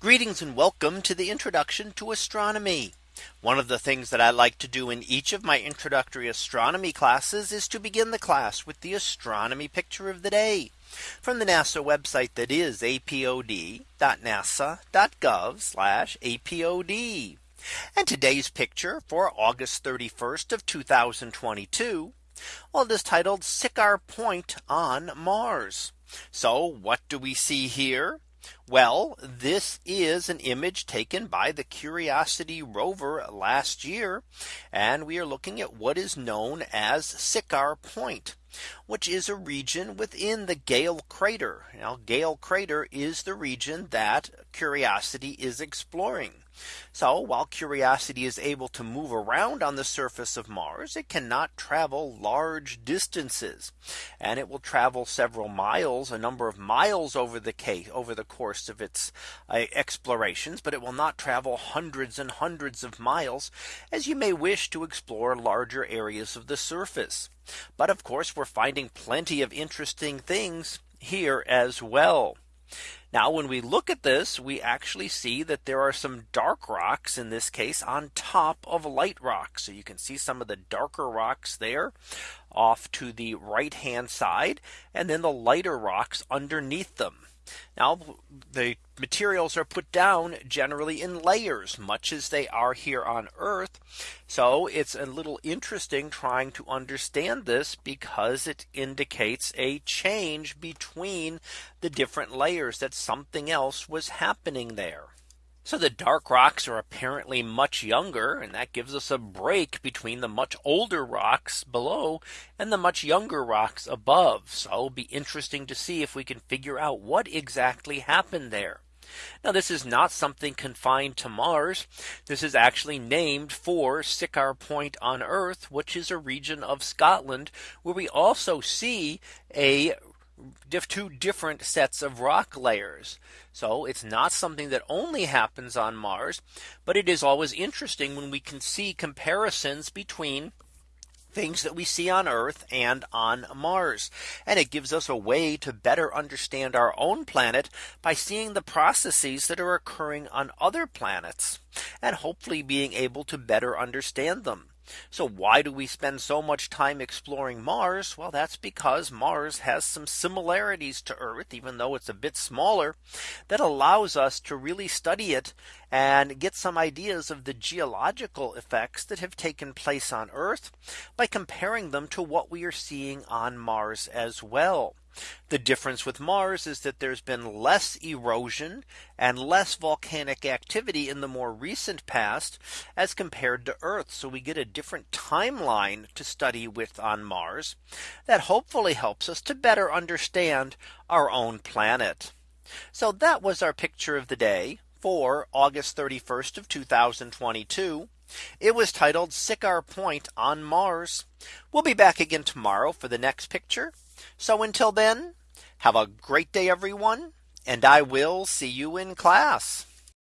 Greetings and welcome to the introduction to astronomy. One of the things that I like to do in each of my introductory astronomy classes is to begin the class with the astronomy picture of the day from the NASA website that is apod.nasa.gov apod. And today's picture for August 31st of 2022. Well, it is titled Siccar Point on Mars. So what do we see here? Well, this is an image taken by the Curiosity rover last year. And we are looking at what is known as Siccar Point which is a region within the Gale crater. Now Gale crater is the region that Curiosity is exploring. So while Curiosity is able to move around on the surface of Mars, it cannot travel large distances. And it will travel several miles, a number of miles over the case over the course of its uh, explorations, but it will not travel hundreds and hundreds of miles as you may wish to explore larger areas of the surface. But of course, we're finding plenty of interesting things here as well. Now when we look at this, we actually see that there are some dark rocks in this case on top of light rocks. So you can see some of the darker rocks there off to the right hand side and then the lighter rocks underneath them. Now the materials are put down generally in layers much as they are here on Earth. So it's a little interesting trying to understand this because it indicates a change between the different layers that something else was happening there. So the dark rocks are apparently much younger and that gives us a break between the much older rocks below and the much younger rocks above. So it'll be interesting to see if we can figure out what exactly happened there. Now this is not something confined to Mars. This is actually named for Siccar Point on Earth, which is a region of Scotland where we also see a two different sets of rock layers. So it's not something that only happens on Mars, but it is always interesting when we can see comparisons between things that we see on Earth and on Mars. And it gives us a way to better understand our own planet by seeing the processes that are occurring on other planets and hopefully being able to better understand them. So why do we spend so much time exploring Mars? Well, that's because Mars has some similarities to Earth, even though it's a bit smaller, that allows us to really study it and get some ideas of the geological effects that have taken place on Earth by comparing them to what we are seeing on Mars as well. The difference with Mars is that there's been less erosion and less volcanic activity in the more recent past as compared to Earth. So we get a different timeline to study with on Mars that hopefully helps us to better understand our own planet. So that was our picture of the day for August 31st of 2022. It was titled Siccar Point on Mars. We'll be back again tomorrow for the next picture. So until then, have a great day, everyone, and I will see you in class.